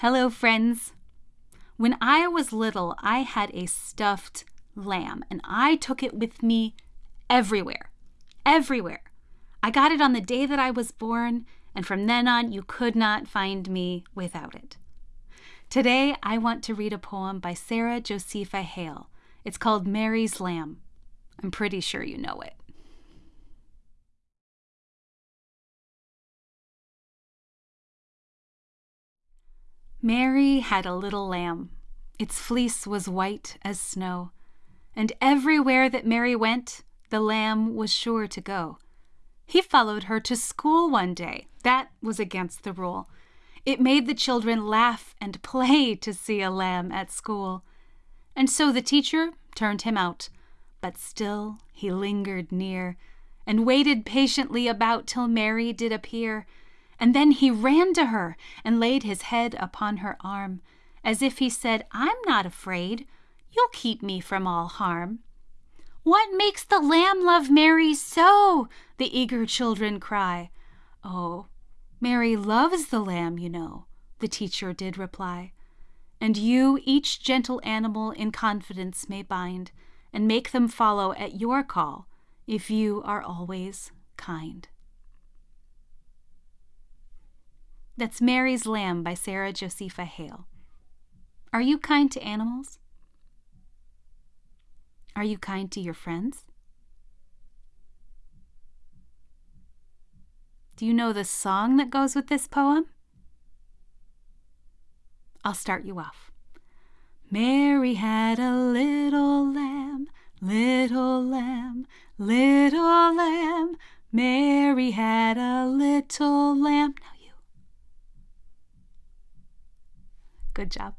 Hello, friends. When I was little, I had a stuffed lamb and I took it with me everywhere. Everywhere. I got it on the day that I was born, and from then on, you could not find me without it. Today, I want to read a poem by Sarah Josepha Hale. It's called Mary's Lamb. I'm pretty sure you know it. Mary had a little lamb. Its fleece was white as snow, and everywhere that Mary went, the lamb was sure to go. He followed her to school one day. That was against the rule. It made the children laugh and play to see a lamb at school. And so the teacher turned him out, but still he lingered near, and waited patiently about till Mary did appear and then he ran to her and laid his head upon her arm, as if he said, I'm not afraid. You'll keep me from all harm. What makes the lamb love Mary so? The eager children cry. Oh, Mary loves the lamb, you know, the teacher did reply. And you each gentle animal in confidence may bind, and make them follow at your call, if you are always kind. That's Mary's Lamb by Sarah Josepha Hale. Are you kind to animals? Are you kind to your friends? Do you know the song that goes with this poem? I'll start you off. Mary had a little lamb, little lamb, little lamb. Mary had a little lamb. Now Good job.